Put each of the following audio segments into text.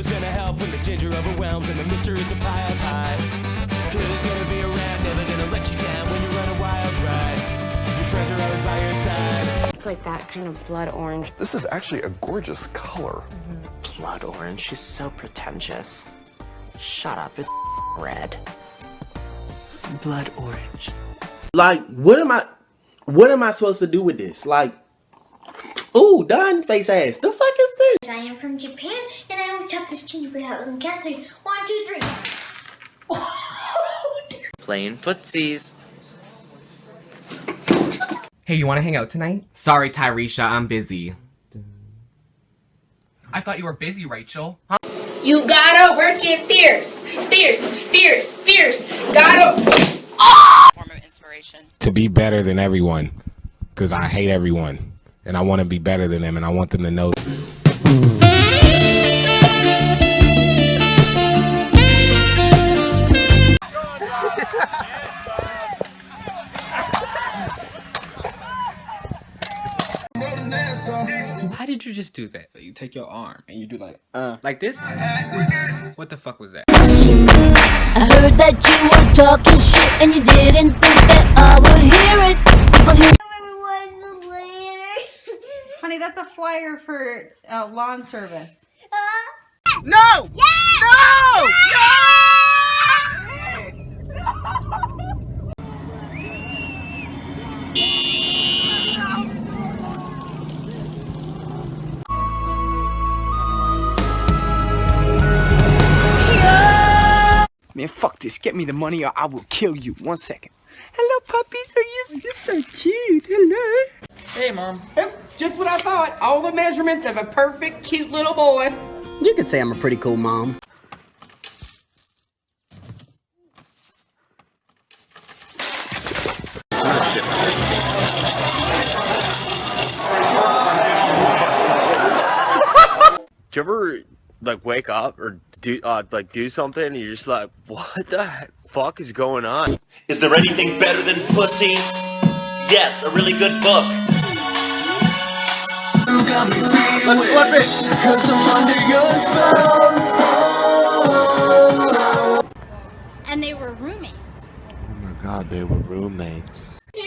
Who's gonna help when the ginger overwhelms and the mister is a piled high? Who's gonna be around, never gonna let you down when you run a wild ride? Your friends are always by your side. It's like that kind of blood orange. This is actually a gorgeous color. Blood orange. She's so pretentious. Shut up. It's red. Blood orange. Like, what am I, what am I supposed to do with this? Like, ooh, done face ass. The fuck is this? I am from Japan, and I don't chop this gingerbread out. And count three. One, two, three. Playing footsies. Hey, you want to hang out tonight? Sorry, Tyresha, I'm busy. I thought you were busy, Rachel. Huh? You gotta work it fierce, fierce, fierce, fierce. Gotta. Ah! Form of inspiration. To be better than everyone, because I hate everyone, and I want to be better than them, and I want them to know. Did you just do that? So you take your arm and you do like, uh, like this? What the fuck was that? I heard that you were talking shit, and you didn't think that I would hear it. People hear. Honey, that's a flyer for uh, lawn service. No! No! Man, fuck this. Get me the money or I will kill you. One second. Hello, puppies. Are you you're so cute? Hello. Hey, mom. Just what I thought. All the measurements of a perfect, cute little boy. You could say I'm a pretty cool mom. Do you ever like wake up or do uh, like do something and you're just like, what the fuck is going on? Is there anything better than pussy? Yes, a really good book. Let's flip it. Cause I'm under your spell. And they were roommates. Oh my god, they were roommates.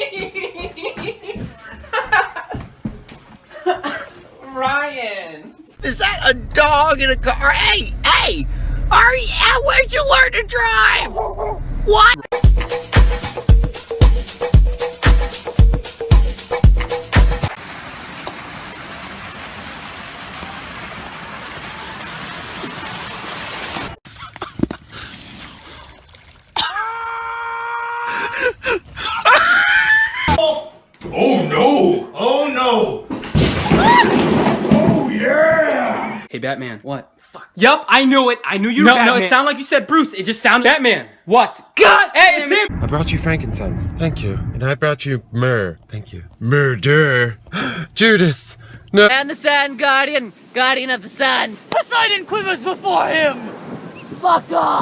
Ryan. Is that a dog in a car? Hey, hey! Are you, where'd you learn to drive? What? Hey, Batman. What? Fuck. Yup, I knew it. I knew you were no, Batman. No, it sounded like you said Bruce. It just sounded- Batman. What? God! Hey, it's him! I brought you frankincense. Thank you. And I brought you myrrh. Thank you. Murder. Judas. No. And the Sand Guardian, Guardian of the Sand. Poseidon quivers before him. Fuck off.